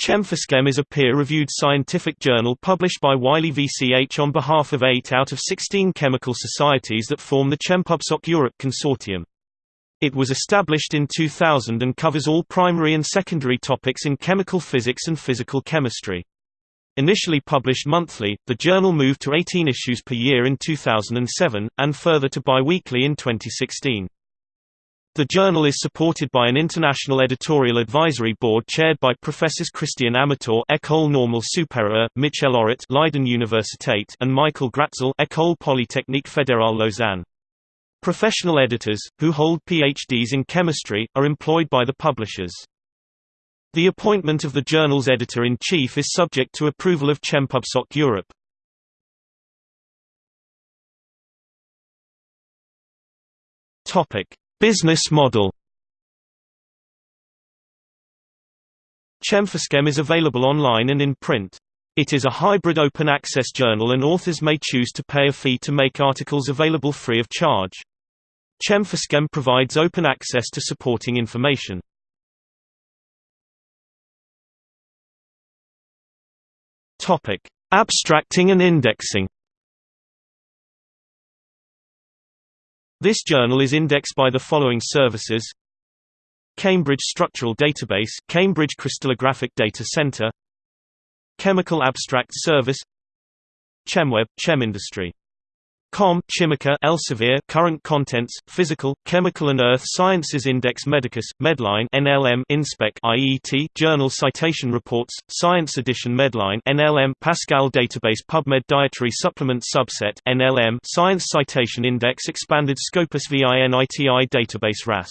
ChemPhysChem is a peer-reviewed scientific journal published by Wiley VCH on behalf of 8 out of 16 chemical societies that form the ChemPubSoc Europe Consortium. It was established in 2000 and covers all primary and secondary topics in chemical physics and physical chemistry. Initially published monthly, the journal moved to 18 issues per year in 2007, and further to bi-weekly in 2016. The journal is supported by an international editorial advisory board chaired by Professors Christian Amatore École Normale Supérieure, Michel Orrit Leiden Universität and Michael Gratzel École Polytechnique Fédérale Lausanne. Professional editors, who hold PhDs in chemistry, are employed by the publishers. The appointment of the journal's editor-in-chief is subject to approval of ChemPubSoc Europe. Topic: Business model. ChemPhysChem is available online and in print. It is a hybrid open-access journal and authors may choose to pay a fee to make articles available free of charge. ChemPhysChem provides open access to supporting information. Abstracting and indexing. This journal is indexed by the following services: Cambridge Structural Database, Cambridge Crystallographic Data Center, Chemical Abstract Service, ChemWeb, ChemIndustry Com, Chimica, Elsevier, Current Contents, Physical, Chemical and Earth Sciences Index Medicus, Medline, NLM, Inspec, IET, Journal Citation Reports, Science Edition Medline, NLM, Pascal Database PubMed Dietary Supplement Subset, NLM, Science Citation Index Expanded Scopus VINITI Database RAS